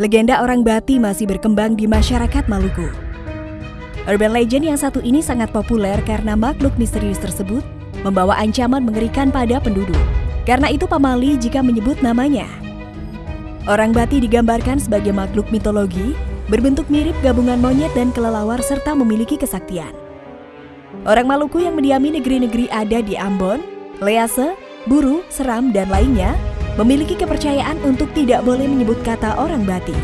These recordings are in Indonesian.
legenda orang Bati masih berkembang di masyarakat Maluku. Urban legend yang satu ini sangat populer karena makhluk misterius tersebut membawa ancaman mengerikan pada penduduk. Karena itu pamali jika menyebut namanya. Orang Bati digambarkan sebagai makhluk mitologi, berbentuk mirip gabungan monyet dan kelelawar serta memiliki kesaktian. Orang Maluku yang mendiami negeri-negeri ada di Ambon, Lease, Buru, Seram, dan lainnya memiliki kepercayaan untuk tidak boleh menyebut kata orang Bati.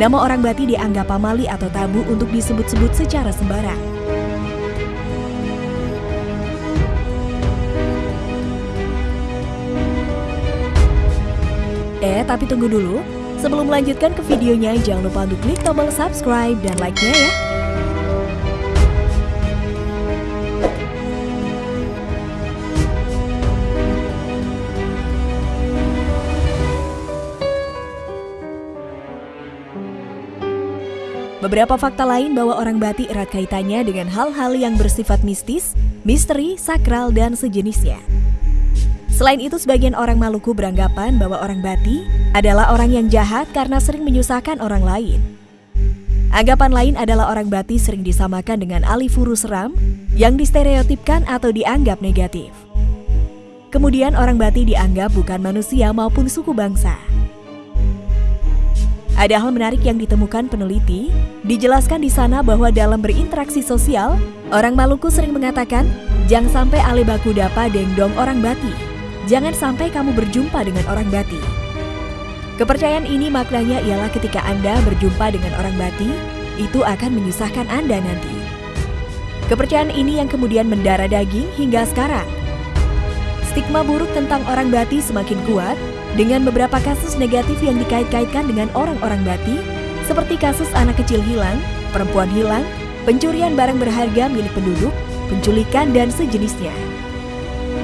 Nama orang Bati dianggap pamali atau tabu untuk disebut-sebut secara sembarang. Eh, tapi tunggu dulu. Sebelum melanjutkan ke videonya, jangan lupa untuk klik tombol subscribe dan like-nya ya. Beberapa fakta lain bahwa orang Bati erat kaitannya dengan hal-hal yang bersifat mistis, misteri, sakral, dan sejenisnya. Selain itu, sebagian orang Maluku beranggapan bahwa orang Bati adalah orang yang jahat karena sering menyusahkan orang lain. Anggapan lain adalah orang Bati sering disamakan dengan ahli furu seram yang distereotipkan atau dianggap negatif. Kemudian orang Bati dianggap bukan manusia maupun suku bangsa. Ada hal menarik yang ditemukan peneliti. Dijelaskan di sana bahwa dalam berinteraksi sosial, orang Maluku sering mengatakan, "Jangan sampai ale baku dapa dengdong orang Bati. Jangan sampai kamu berjumpa dengan orang Bati." Kepercayaan ini maknanya ialah ketika Anda berjumpa dengan orang Bati, itu akan menyusahkan Anda nanti. Kepercayaan ini yang kemudian mendarah daging hingga sekarang. Stigma buruk tentang orang Bati semakin kuat dengan beberapa kasus negatif yang dikait-kaitkan dengan orang-orang Bati, seperti kasus anak kecil hilang, perempuan hilang, pencurian barang berharga milik penduduk, penculikan, dan sejenisnya.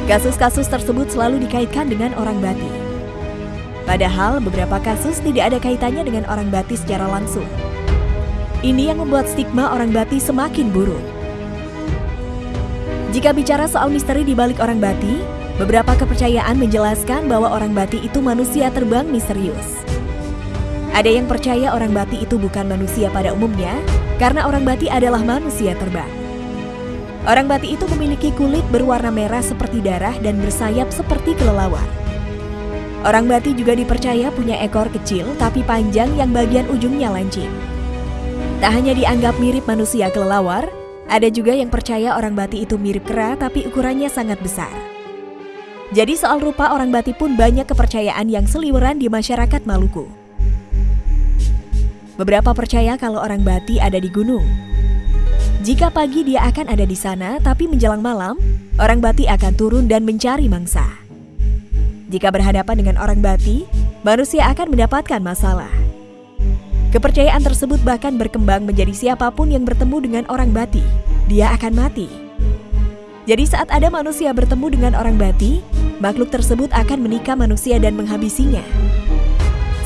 Kasus-kasus tersebut selalu dikaitkan dengan orang Bati. Padahal beberapa kasus tidak ada kaitannya dengan orang Bati secara langsung. Ini yang membuat stigma orang Bati semakin buruk. Jika bicara soal misteri di balik orang Bati, Beberapa kepercayaan menjelaskan bahwa orang Bati itu manusia terbang misterius. Ada yang percaya orang Bati itu bukan manusia pada umumnya, karena orang Bati adalah manusia terbang. Orang Bati itu memiliki kulit berwarna merah seperti darah dan bersayap seperti kelelawar. Orang Bati juga dipercaya punya ekor kecil tapi panjang yang bagian ujungnya lancip. Tak hanya dianggap mirip manusia kelelawar, ada juga yang percaya orang Bati itu mirip kera tapi ukurannya sangat besar. Jadi soal rupa orang Bati pun banyak kepercayaan yang seliweran di masyarakat Maluku. Beberapa percaya kalau orang Bati ada di gunung. Jika pagi dia akan ada di sana, tapi menjelang malam, orang Bati akan turun dan mencari mangsa. Jika berhadapan dengan orang Bati, manusia akan mendapatkan masalah. Kepercayaan tersebut bahkan berkembang menjadi siapa pun yang bertemu dengan orang Bati, dia akan mati. Jadi saat ada manusia bertemu dengan orang Bati, makhluk tersebut akan menikah manusia dan menghabisinya.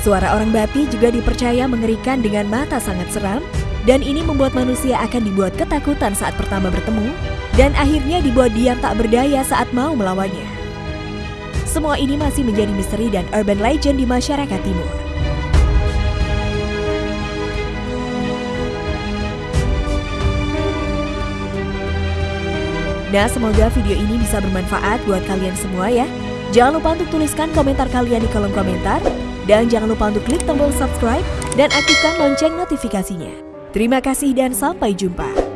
Suara orang Bati juga dipercaya mengerikan dengan mata sangat seram, dan ini membuat manusia akan dibuat ketakutan saat pertama bertemu, dan akhirnya dibuat diam tak berdaya saat mau melawannya. Semua ini masih menjadi misteri dan urban legend di masyarakat timur. Nah, semoga video ini bisa bermanfaat buat kalian semua ya. Jangan lupa untuk tuliskan komentar kalian di kolom komentar. Dan jangan lupa untuk klik tombol subscribe dan aktifkan lonceng notifikasinya. Terima kasih dan sampai jumpa.